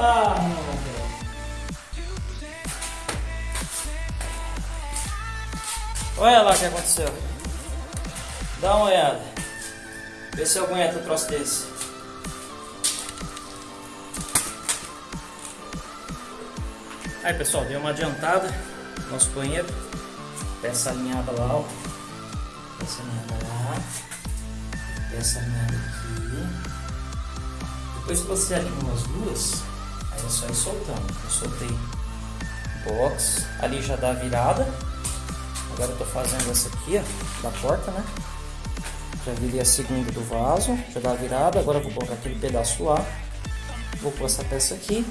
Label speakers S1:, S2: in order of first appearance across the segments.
S1: Ah. Olha lá o que aconteceu. Dá uma olhada. Vê se eu um troço desse. Aí pessoal, deu uma adiantada no nosso banheiro. Peça alinhada lá, ó. Peça alinhada lá. Peça alinhada aqui. Depois que você alinhou as duas, aí é só ir soltando. Eu soltei box, ali já dá a virada. Agora eu tô fazendo essa aqui, ó, da porta, né? Já virei a segunda do vaso, já dá a virada. Agora eu vou colocar aquele pedaço lá. Vou pôr essa peça aqui.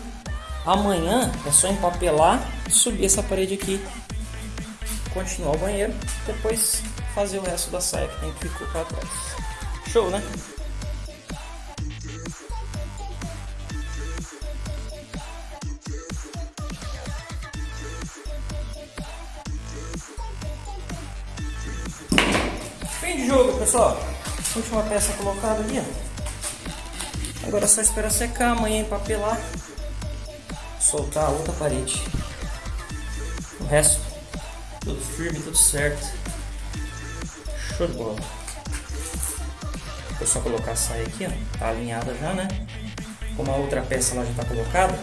S1: Amanhã é só empapelar subir essa parede aqui. Continuar o banheiro. Depois fazer o resto da saia que tem que ficar para trás. Show, né? Fim de jogo, pessoal. Última peça colocada ali, ó. Agora é só esperar secar, amanhã empapelar, soltar a outra parede. O resto, tudo firme, tudo certo. Show de bola. Vou só colocar a saia aqui, ó. Tá alinhada já, né? Como a outra peça lá já tá colocada,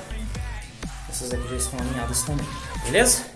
S1: essas aqui já estão alinhadas também. Beleza?